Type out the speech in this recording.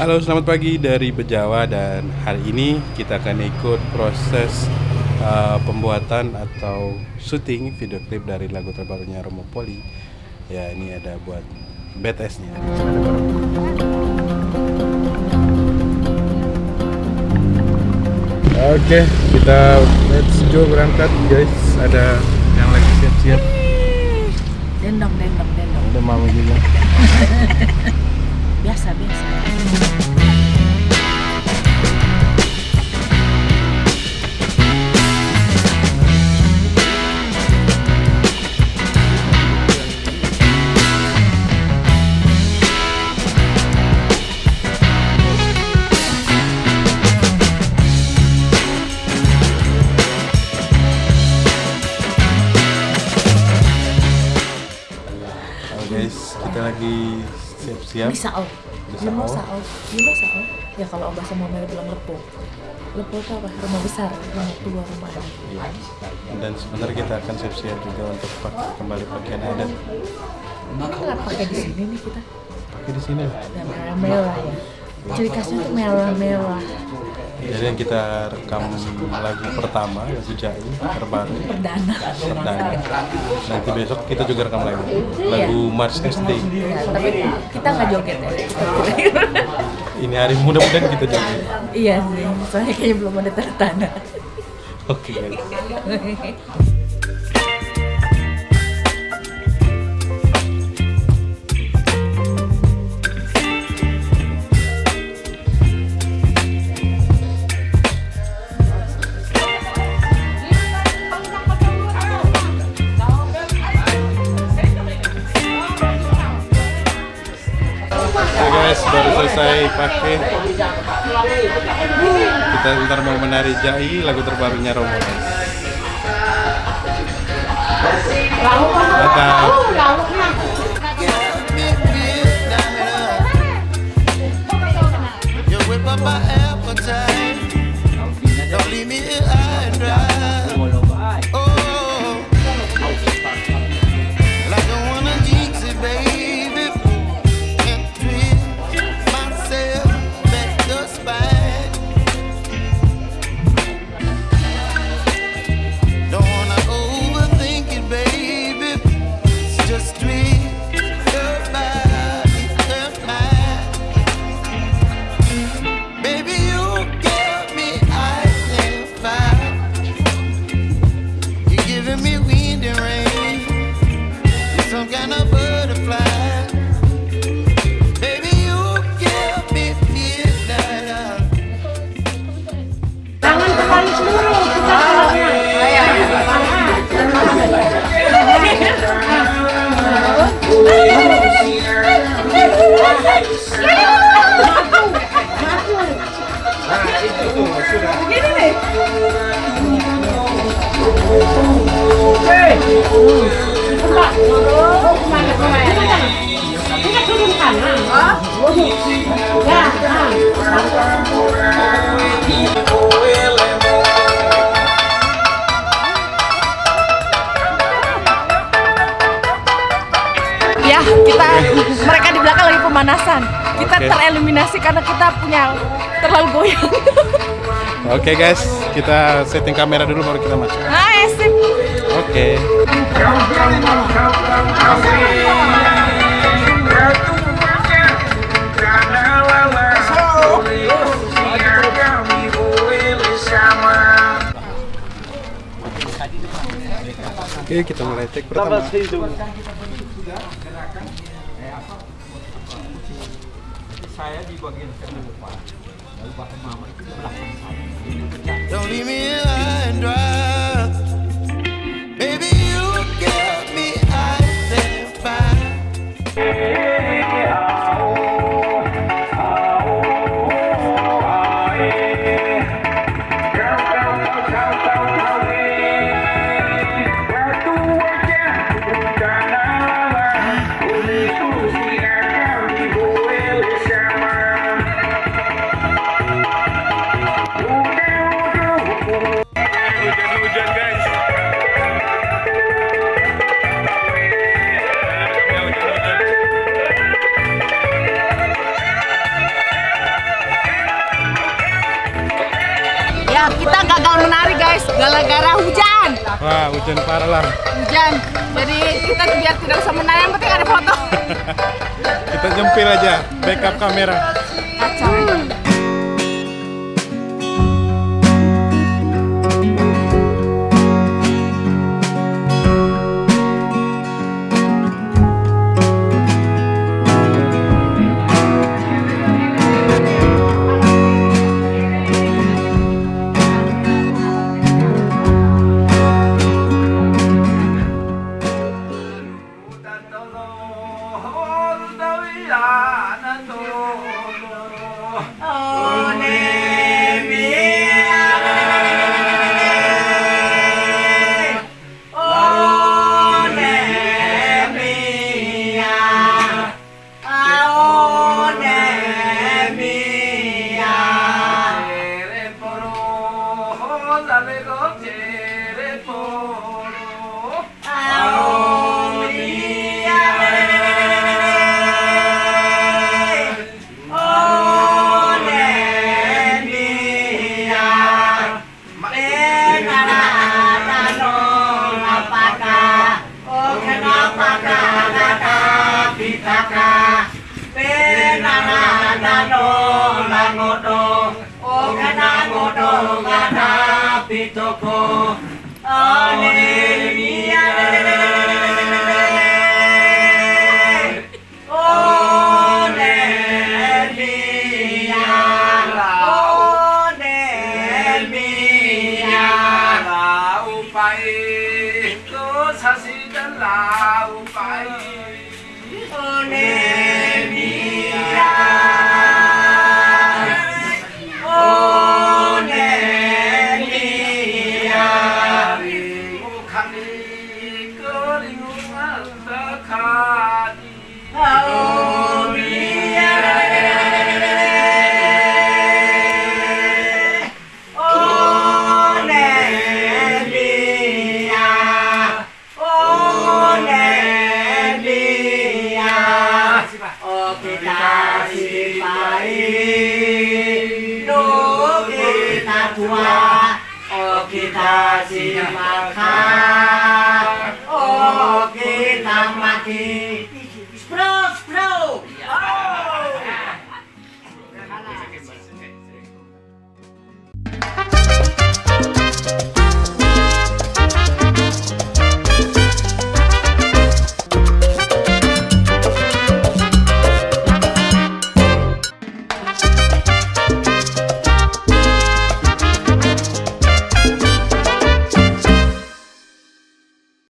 Halo, selamat pagi dari Bejawa dan hari ini kita akan ikut proses uh, pembuatan atau syuting video klip dari lagu terbarunya Romo Poli. Ya, ini ada buat BTS-nya. Oke, kita let's go berangkat guys. Ada yang lagi siap-siap. Dendong, dendong, dendong. Ada mama juga. Biasa, biasa. Siap-siap. Bisa oh. Bisa Bisa oh. sao. Bisa sao. Ya kalau bahasa Mama bilang lepo. Lepo itu apa? Rumah besar, rumah tua, rumah adat. Iya. Dan sebenarnya kita akan siap-siap juga untuk pakai kembali pakaian adat. Kita nggak pakai di sini nih kita. Pakai di sini. Dan merah-merah ya. Ciri khasnya tuh merah-merah. Jadi yang kita rekam lagu pertama lagu Jai terbaru Perdana. perdana. Nanti besok kita juga rekam lagi Iya. lagu Mars SD. Ya, tapi kita nggak joget ya. Ini hari mudah-mudahan kita juga. iya sih, soalnya kayaknya belum ada tanda tanda. Oke guys. selesai pakai. Kita ntar mau menari Jai, lagu terbarunya Romo. Dadah. Appetite. Kita mereka di belakang lagi pemanasan. Kita Oke. tereliminasi karena kita punya terlalu goyang. Oke guys, kita setting kamera dulu baru kita masuk. Hai, sip. Oke. Oke, kita mulai take pertama. Don't leave me alone. Guys, gara-gara hujan. Wah, hujan parah lah. Hujan. Jadi kita biar tidak usah menang, yang penting ada foto. Kita nyempil aja backup kamera. Kacau. tocó Aleluya. Aleluya. Aleluya. La upai, los así de la upai. Aleluya. Kita simak, oh kita makin